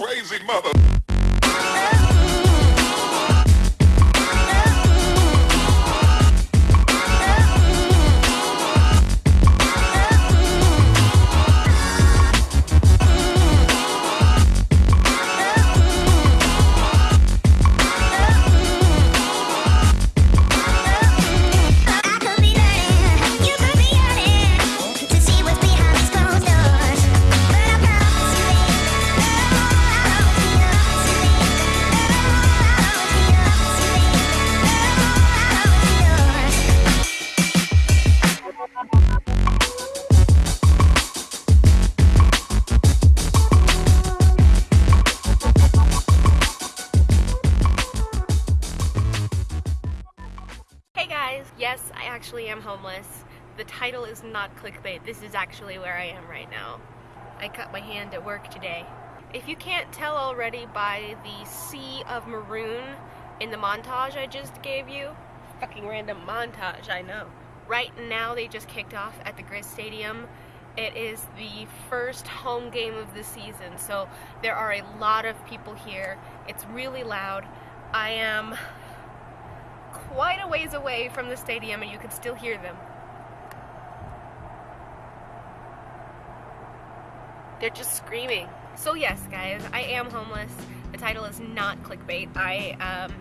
crazy mother. Am homeless. The title is not clickbait. This is actually where I am right now. I cut my hand at work today. If you can't tell already by the sea of maroon in the montage I just gave you, fucking random montage, I know. Right now they just kicked off at the Grizz Stadium. It is the first home game of the season, so there are a lot of people here. It's really loud. I am quite a ways away from the stadium and you can still hear them. They're just screaming. So yes, guys, I am homeless. The title is not clickbait. I um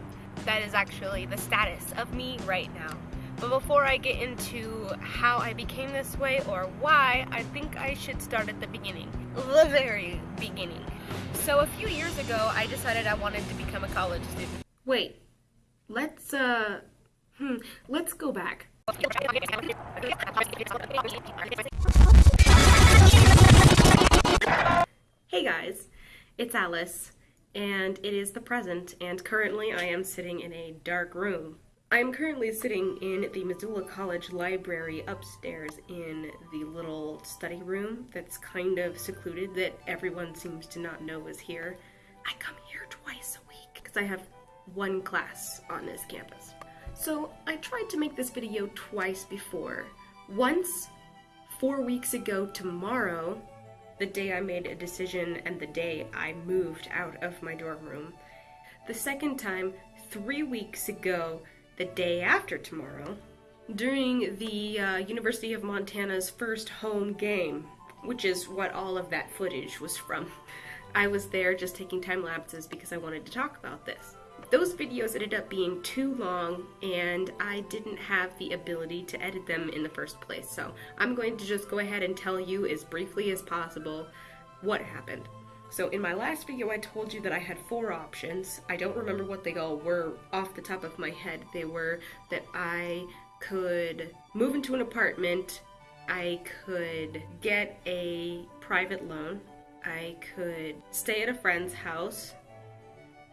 that is actually the status of me right now. But before I get into how I became this way or why, I think I should start at the beginning. The very beginning. So a few years ago, I decided I wanted to become a college student. Wait, Let's, uh, hmm, let's go back. Hey guys, it's Alice, and it is the present, and currently I am sitting in a dark room. I am currently sitting in the Missoula College library upstairs in the little study room that's kind of secluded that everyone seems to not know is here. I come here twice a week because I have one class on this campus. So I tried to make this video twice before. Once, four weeks ago tomorrow, the day I made a decision and the day I moved out of my dorm room. The second time, three weeks ago, the day after tomorrow, during the uh, University of Montana's first home game, which is what all of that footage was from. I was there just taking time lapses because I wanted to talk about this. Those videos ended up being too long and I didn't have the ability to edit them in the first place. So I'm going to just go ahead and tell you as briefly as possible what happened. So in my last video I told you that I had four options. I don't remember what they all were off the top of my head. They were that I could move into an apartment, I could get a private loan, I could stay at a friend's house,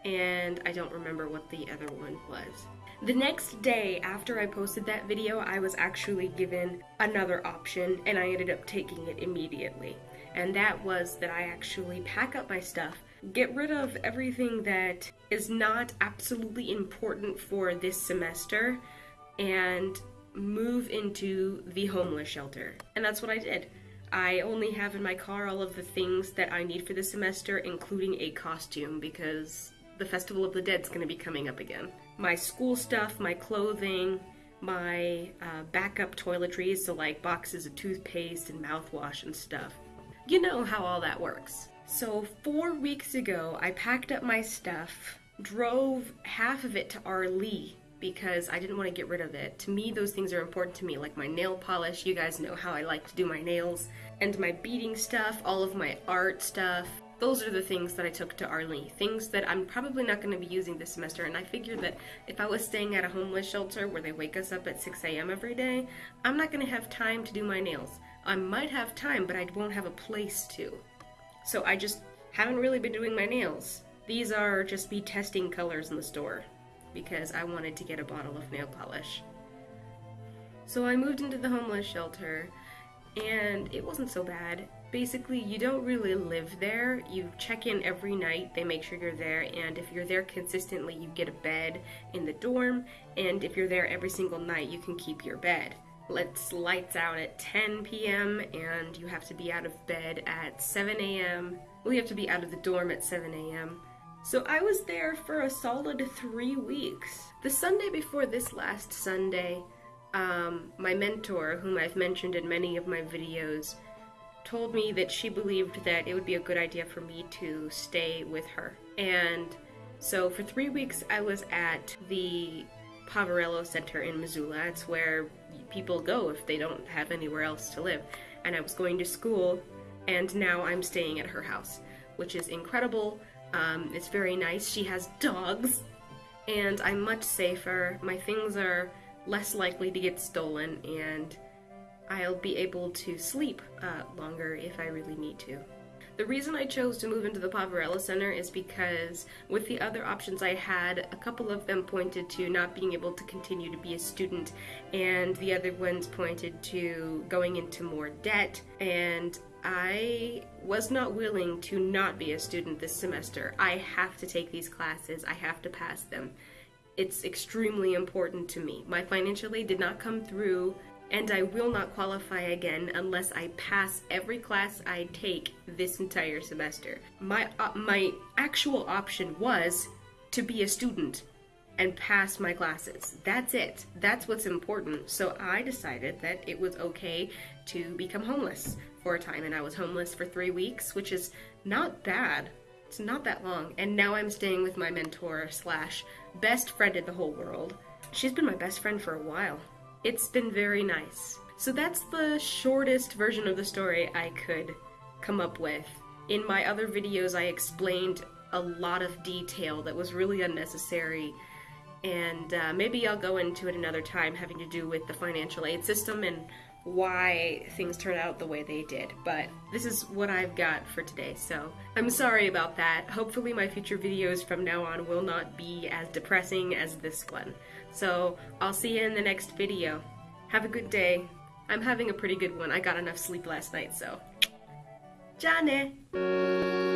and I don't remember what the other one was. The next day after I posted that video, I was actually given another option and I ended up taking it immediately. And that was that I actually pack up my stuff, get rid of everything that is not absolutely important for this semester, and move into the homeless shelter. And that's what I did. I only have in my car all of the things that I need for the semester, including a costume, because the Festival of the Dead's gonna be coming up again. My school stuff, my clothing, my uh, backup toiletries, so like boxes of toothpaste and mouthwash and stuff. You know how all that works. So, four weeks ago, I packed up my stuff, drove half of it to Arlee because I didn't want to get rid of it. To me, those things are important to me, like my nail polish. You guys know how I like to do my nails, and my beading stuff, all of my art stuff. Those are the things that I took to Arlee. Things that I'm probably not going to be using this semester, and I figured that if I was staying at a homeless shelter where they wake us up at 6 a.m. every day, I'm not going to have time to do my nails. I might have time, but I won't have a place to. So I just haven't really been doing my nails. These are just me testing colors in the store because I wanted to get a bottle of nail polish. So I moved into the homeless shelter and it wasn't so bad. Basically, you don't really live there. You check in every night, they make sure you're there, and if you're there consistently, you get a bed in the dorm, and if you're there every single night, you can keep your bed. Let's lights out at 10 p.m. and you have to be out of bed at 7 a.m. Well, you have to be out of the dorm at 7 a.m. So I was there for a solid three weeks. The Sunday before this last Sunday, um, my mentor, whom I've mentioned in many of my videos, told me that she believed that it would be a good idea for me to stay with her. And so for three weeks, I was at the Poverello Center in Missoula. It's where people go if they don't have anywhere else to live. And I was going to school, and now I'm staying at her house, which is incredible. Um, it's very nice. She has dogs, and I'm much safer. My things are less likely to get stolen, and I'll be able to sleep uh, longer if I really need to. The reason I chose to move into the Poverello Center is because with the other options I had, a couple of them pointed to not being able to continue to be a student, and the other ones pointed to going into more debt, and I was not willing to not be a student this semester. I have to take these classes, I have to pass them. It's extremely important to me. My financial aid did not come through and I will not qualify again unless I pass every class I take this entire semester. My uh, my actual option was to be a student and pass my classes. That's it. That's what's important. So I decided that it was okay to become homeless for a time and I was homeless for 3 weeks, which is not bad. It's not that long. And now I'm staying with my mentor slash best friend in the whole world. She's been my best friend for a while. It's been very nice. So that's the shortest version of the story I could come up with. In my other videos, I explained a lot of detail that was really unnecessary, and uh, maybe I'll go into it another time having to do with the financial aid system and why things turned out the way they did. But this is what I've got for today, so I'm sorry about that. Hopefully, my future videos from now on will not be as depressing as this one. So I'll see you in the next video. Have a good day. I'm having a pretty good one. I got enough sleep last night, so. Jane!